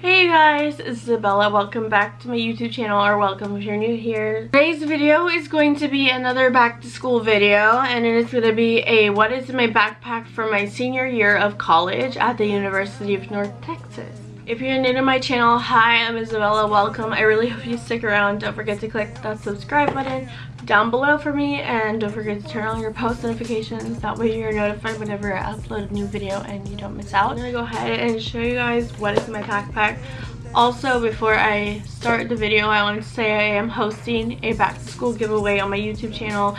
Hey guys, it's Isabella. Welcome back to my YouTube channel, or welcome if you're new here. Today's video is going to be another back to school video, and it is going to be a what is in my backpack for my senior year of college at the University of North Texas. If you're new to my channel, hi, I'm Isabella. Welcome. I really hope you stick around. Don't forget to click that subscribe button down below for me, and don't forget to turn on your post notifications. That way you're notified whenever I upload a new video and you don't miss out. I'm gonna go ahead and show you guys what is in my backpack. Also, before I start the video, I wanted to say I am hosting a back to school giveaway on my YouTube channel.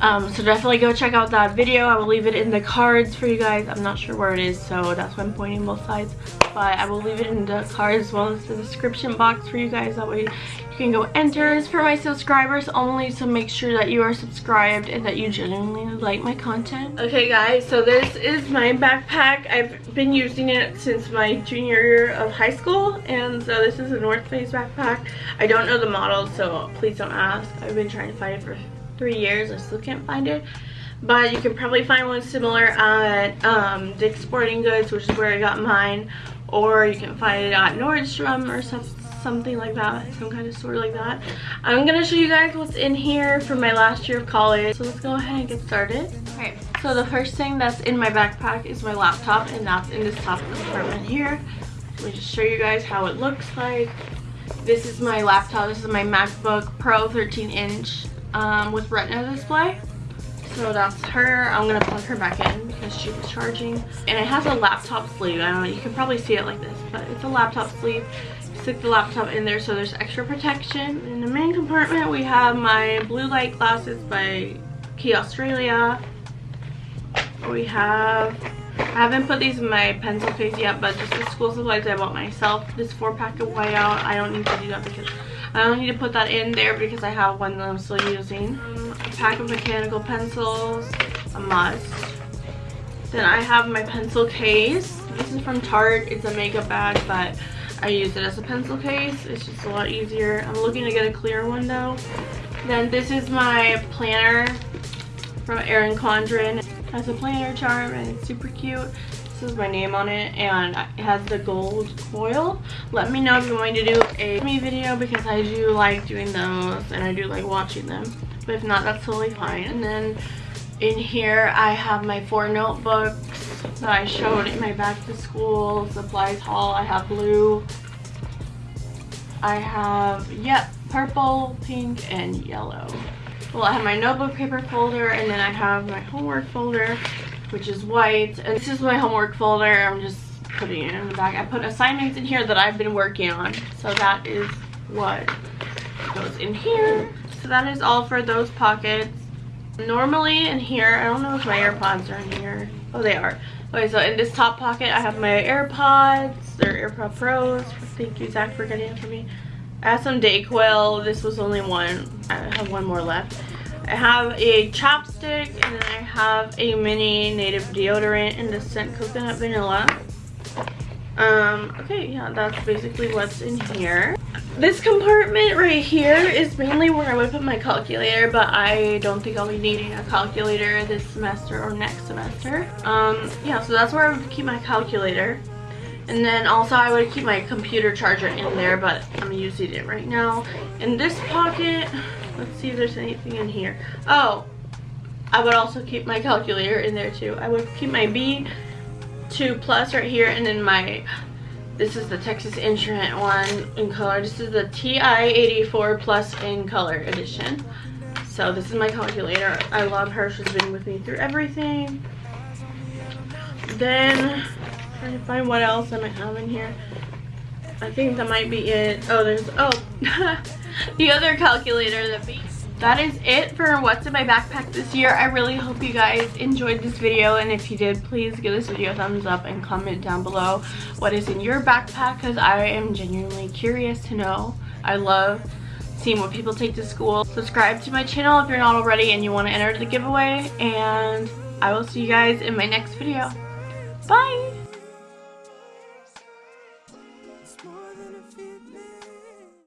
Um, so definitely go check out that video. I will leave it in the cards for you guys. I'm not sure where it is, so that's why I'm pointing both sides. But I will leave it in the card as well as the description box for you guys. That way you can go enter. It's for my subscribers only, so make sure that you are subscribed and that you genuinely like my content. Okay guys, so this is my backpack. I've been using it since my junior year of high school. And so this is a North Face backpack. I don't know the model, so please don't ask. I've been trying to find it for three years. I still can't find it. But you can probably find one similar at um, Dick's Sporting Goods, which is where I got mine. Or you can find it at Nordstrom or some, something like that. Some kind of store like that. I'm going to show you guys what's in here for my last year of college. So let's go ahead and get started. Okay, so the first thing that's in my backpack is my laptop. And that's in this top compartment here. Let me just show you guys how it looks like. This is my laptop. This is my MacBook Pro 13 inch um, with retina display. So that's her. I'm gonna plug her back in because she was charging. And it has a laptop sleeve. I don't know, you can probably see it like this, but it's a laptop sleeve. Stick the laptop in there so there's extra protection. In the main compartment, we have my blue light glasses by Quay Australia. We have, I haven't put these in my pencil case yet, but just the school supplies I bought myself. This four pack of whiteout. I don't need to do that because I don't need to put that in there because I have one that I'm still using. A pack of mechanical pencils, a must. Then I have my pencil case. This is from Tarte. It's a makeup bag, but I use it as a pencil case. It's just a lot easier. I'm looking to get a clear one though. Then this is my planner from Erin Condren. It has a planner charm and it's super cute. This is my name on it and it has the gold coil. Let me know if you're going to do a me video because I do like doing those and I do like watching them. But if not, that's totally fine. And then in here I have my four notebooks that I showed in my back to school supplies haul. I have blue. I have, yep, purple, pink, and yellow. Well, I have my notebook paper folder and then I have my homework folder which is white. And this is my homework folder. I'm just putting it in the back. I put assignments in here that I've been working on. So that is what goes in here. So that is all for those pockets. Normally in here, I don't know if my AirPods are in here. Oh, they are. Okay, so in this top pocket, I have my AirPods. They're AirPod Pros. Thank you, Zach, for getting it for me. I have some Dayquil. This was only one. I have one more left. I have a chapstick and then I have a mini native deodorant in the scent coconut vanilla. Um, okay, yeah, that's basically what's in here. This compartment right here is mainly where I would put my calculator, but I don't think I'll be needing a calculator this semester or next semester. Um, yeah, so that's where I would keep my calculator. And then also I would keep my computer charger in there, but I'm using it right now. In this pocket, Let's see if there's anything in here. Oh, I would also keep my calculator in there too. I would keep my B2 Plus right here and then my, this is the Texas Instrument one in color. This is the TI-84 Plus in color edition. So this is my calculator. I love her. She's been with me through everything. Then, trying to find what else I might have in here. I think that might be it. Oh, there's, oh, the other calculator that be that is it for what's in my backpack this year. I really hope you guys enjoyed this video and if you did, please give this video a thumbs up and comment down below what is in your backpack because I am genuinely curious to know. I love seeing what people take to school. Subscribe to my channel if you're not already and you want to enter the giveaway and I will see you guys in my next video. Bye!